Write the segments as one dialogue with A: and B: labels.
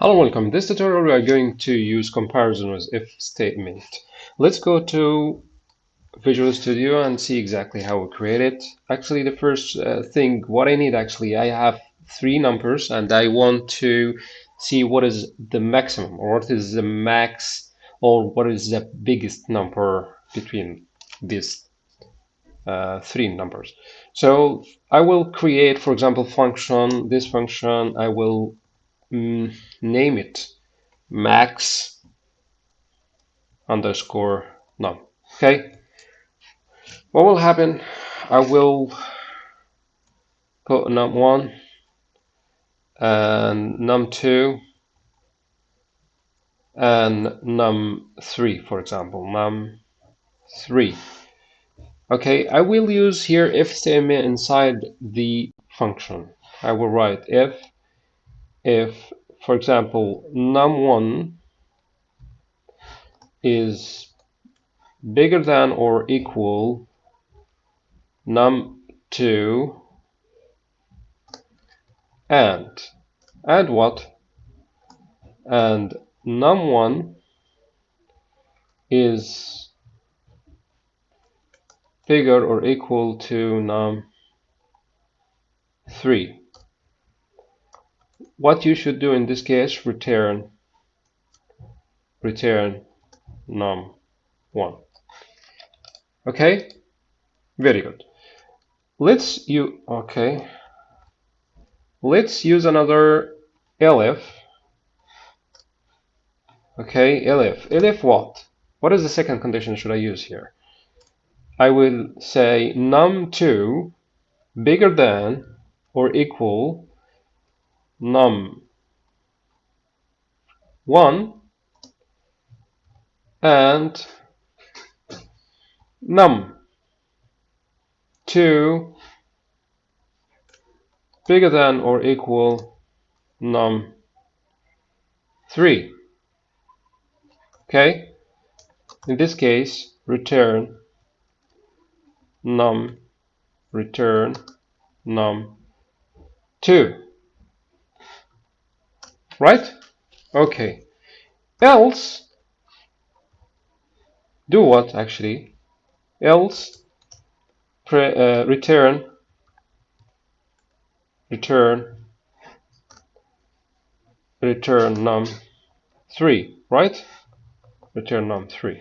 A: Hello, welcome. In this tutorial, we are going to use comparison with if statement. Let's go to Visual Studio and see exactly how we create it. Actually, the first uh, thing, what I need actually, I have three numbers and I want to see what is the maximum or what is the max or what is the biggest number between these uh, three numbers. So I will create, for example, function, this function, I will mm, name it max underscore num. Okay. What will happen? I will put num1 and num2 and num3, for example, num3. Okay, I will use here if statement inside the function. I will write if if, for example, num1 is bigger than or equal num2 and and what? And num1 is bigger or equal to num3 what you should do in this case return return num1 okay? Very good. Let's you okay. Let's use another elif okay elif elif what? What is the second condition should I use here? I will say num2 bigger than or equal num. 1 and num. 2 bigger than or equal num. 3 okay. In this case return num return num. 2 right? Okay. Else, do what actually? Else, pre, uh, return, return, return num3, right? Return num3.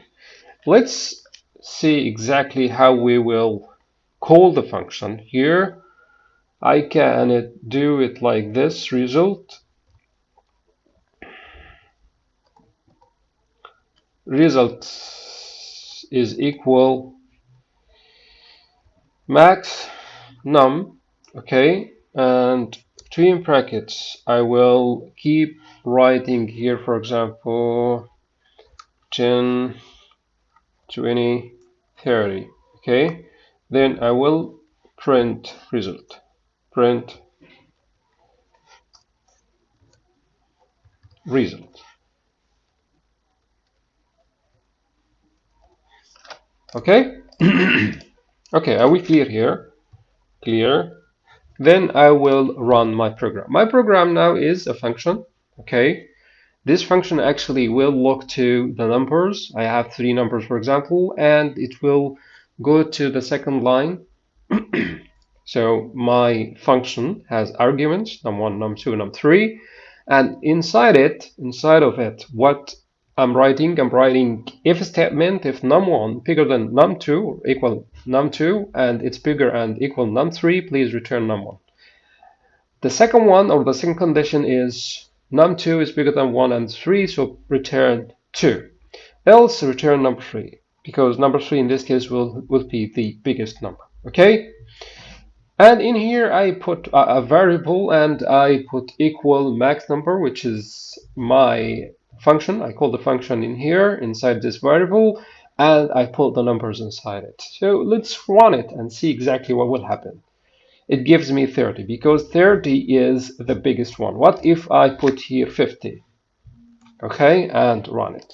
A: Let's see exactly how we will call the function here. I can do it like this result result is equal max num okay? And between brackets. I will keep writing here for example 10 20 30 okay? Then I will print result. Print result okay? Okay are we clear here? Clear. Then I will run my program. My program now is a function okay? This function actually will look to the numbers. I have three numbers for example and it will go to the second line. So my function has arguments num1 num2 num3 and inside it inside of it what I'm writing, I'm writing if statement if num1 bigger than num2 or equal num2 and it's bigger and equal num3, please return num1. The second one or the second condition is num2 is bigger than 1 and 3, so return 2. Else return number 3 because number 3 in this case will, will be the biggest number. Okay? And in here I put a, a variable and I put equal max number which is my function. I call the function in here inside this variable and I put the numbers inside it. So let's run it and see exactly what will happen. It gives me 30 because 30 is the biggest one. What if I put here 50? Okay, and run it.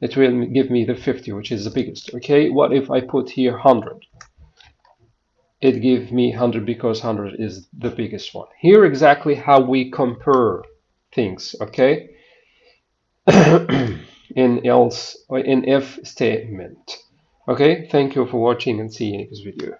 A: It will give me the 50, which is the biggest. Okay, what if I put here 100? It gives me 100 because 100 is the biggest one. Here exactly how we compare things. Okay, in else or in if statement. Okay, thank you for watching and see you in next video.